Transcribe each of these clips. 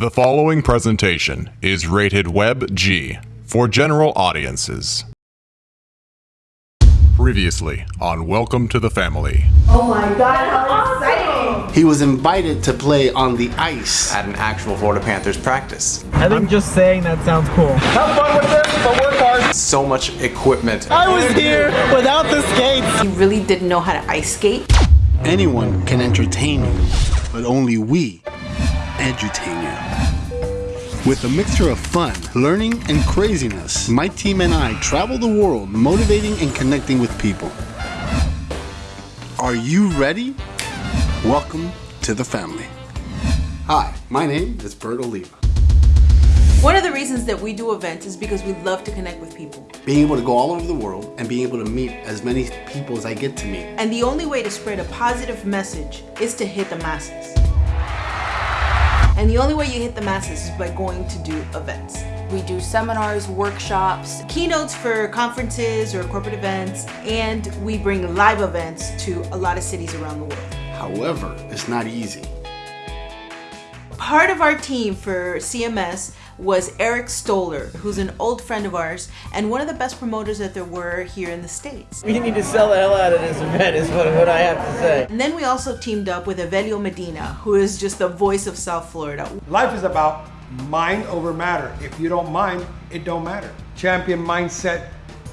The following presentation is rated Web G for general audiences. Previously on Welcome to the Family. Oh my god, how exciting! He was invited to play on the ice. at an actual Florida Panthers practice. I think just saying that sounds cool. Have fun with this, but work hard. So much equipment. I was here without the skates. He really didn't know how to ice skate. Anyone can entertain you, but only we edutain you. With a mixture of fun, learning, and craziness, my team and I travel the world motivating and connecting with people. Are you ready? Welcome to the family. Hi, my name is Bert Oliva. One of the reasons that we do events is because we love to connect with people. Being able to go all over the world and being able to meet as many people as I get to meet. And the only way to spread a positive message is to hit the masses. And the only way you hit the masses is by going to do events. We do seminars, workshops. Keynotes for conferences or corporate events, and we bring live events to a lot of cities around the world. However, it's not easy. Part of our team for CMS was Eric Stoller, who's an old friend of ours and one of the best promoters that there were here in the States. We need to sell the hell out of this event is what, what I have to say. And then we also teamed up with Evelio Medina, who is just the voice of South Florida. Life is about mind over matter. If you don't mind, it don't matter. Champion Mindset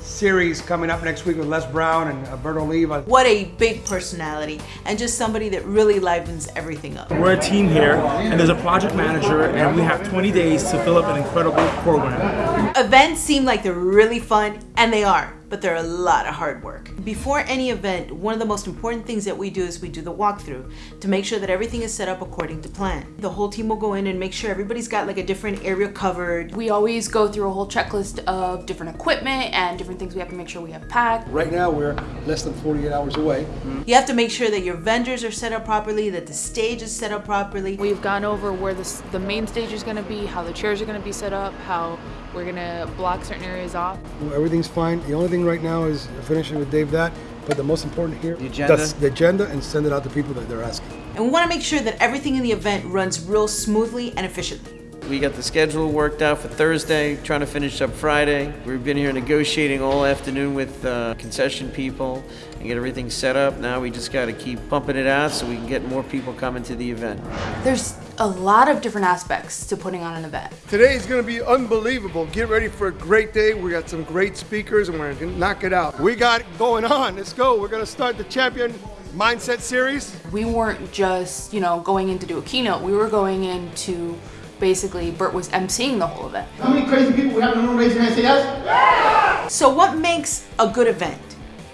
series coming up next week with Les Brown and uh, Alberto Oliva. What a big personality and just somebody that really livens everything up. We're a team here, and there's a project manager, and we have 20 days to fill up an incredible program. Events seem like they're really fun, and they are, but they're a lot of hard work. Before any event, one of the most important things that we do is we do the walkthrough to make sure that everything is set up according to plan. The whole team will go in and make sure everybody's got like a different area covered. We always go through a whole checklist of different equipment and different things we have to make sure we have packed. Right now, we're less than 48 hours away. You have to make sure that your vendors are set up properly, that the stage is set up properly. We've gone over where the, the main stage is going to be, how the chairs are going to be set up, how we're going to block certain areas off. Well, Everything's fine. The only thing right now is finishing with Dave that. But the most important here, the agenda? the agenda, and send it out to people that they're asking. And we want to make sure that everything in the event runs real smoothly and efficiently. We got the schedule worked out for Thursday, trying to finish up Friday. We've been here negotiating all afternoon with uh, concession people and get everything set up. Now we just got to keep pumping it out so we can get more people coming to the event. There's a lot of different aspects to putting on an event. Today is going to be unbelievable. Get ready for a great day. We got some great speakers and we're going to knock it out. We got it going on. Let's go. We're going to start the Champion Mindset Series. We weren't just, you know, going in to do a keynote. We were going in to basically, Bert was emceeing the whole event. How many crazy people we have in the room? Raise your hand, say yes. So, what makes a good event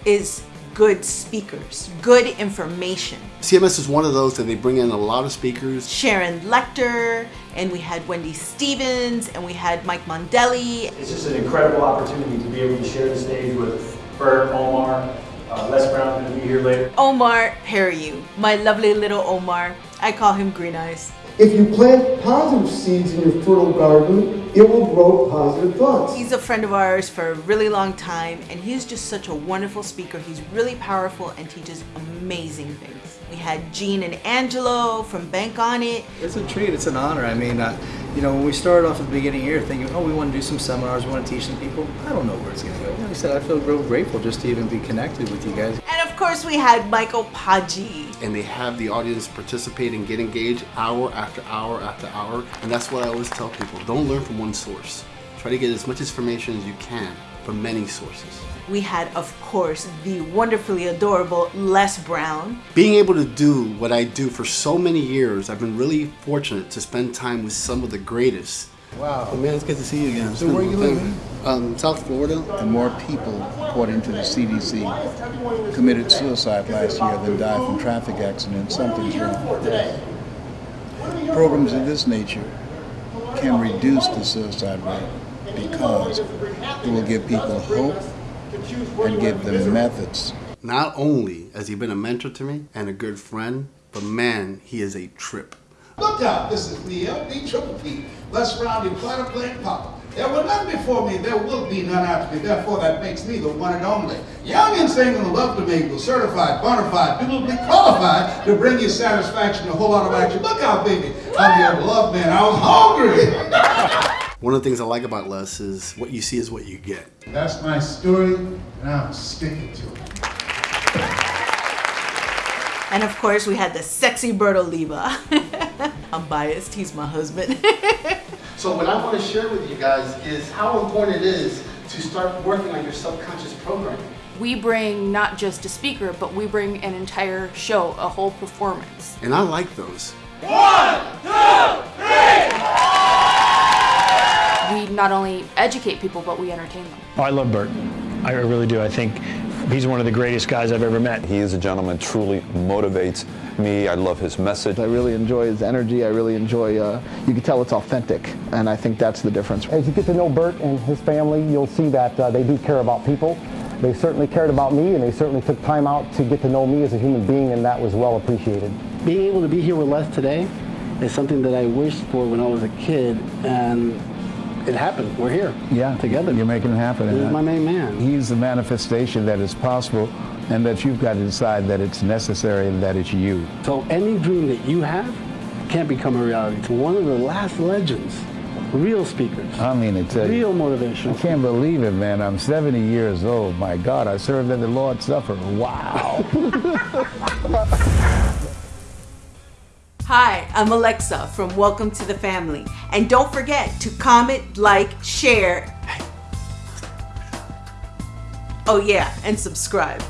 is good speakers, good information. CMS is one of those that they bring in a lot of speakers. Sharon Lechter, and we had Wendy Stevens, and we had Mike Mondelli. It's just an incredible opportunity to be able to share the stage with Bert, Omar, uh, Les Brown going to be here later. Omar Periu, my lovely little Omar. I call him Green Eyes. If you plant positive seeds in your fertile garden, it will grow positive thoughts. He's a friend of ours for a really long time, and he's just such a wonderful speaker. He's really powerful and teaches amazing things. We had Gene and Angelo from Bank On It. It's a treat. It's an honor. I mean, uh, you know, when we started off at the beginning of year thinking, oh, we want to do some seminars, we want to teach some people, I don't know where it's going to go. Like I said, I feel real grateful just to even be connected with you guys. And of course, we had Michael Paggi. And they have the audience participate and get engaged hour after hour after hour. And that's what I always tell people. Don't learn from one source. Try to get as much information as you can from many sources. We had, of course, the wonderfully adorable Les Brown. Being able to do what I do for so many years, I've been really fortunate to spend time with some of the greatest. Wow. Oh, man, it's good to see you again. So where you living? Um, South Florida. and more people, according to the CDC, committed suicide last year than died from traffic accidents. Something's wrong. Programs of this nature can reduce the suicide rate because it will give people hope and give them methods. Not only has he been a mentor to me and a good friend, but man, he is a trip. Look out, this is the LB Triple P. Let's round your planet playing pop. There was none before me, there will be none after me. Therefore, that makes me the one and only. Young and single and love to mingle, certified, bona fide, biblically qualified to bring you satisfaction, a whole lot of action. Look out, baby. I'm your love man. I was hungry. One of the things I like about Les is what you see is what you get. That's my story, and I'm sticking to it. And of course, we had the sexy Bert Oliva. I'm biased, he's my husband. So what I want to share with you guys is how important it is to start working on your subconscious programming. We bring not just a speaker, but we bring an entire show, a whole performance. And I like those. We not only educate people, but we entertain them. Oh, I love Bert. I really do. I think he's one of the greatest guys I've ever met. He is a gentleman, truly motivates me. I love his message. I really enjoy his energy. I really enjoy, uh, you can tell it's authentic, and I think that's the difference. As you get to know Bert and his family, you'll see that uh, they do care about people. They certainly cared about me, and they certainly took time out to get to know me as a human being, and that was well appreciated. Being able to be here with Les today is something that I wished for when I was a kid, and it happened. We're here. Yeah, together. You're making it happen. He's my main man. He's the manifestation that is possible and that you've got to decide that it's necessary and that it's you. So any dream that you have can't become a reality. To one of the last legends, real speakers, I mean, it's a, real motivation. I can't believe it, man. I'm 70 years old. My God, I served at the Lord's Supper. Wow. Hi, I'm Alexa from Welcome to the Family. And don't forget to comment, like, share. Oh, yeah, and subscribe.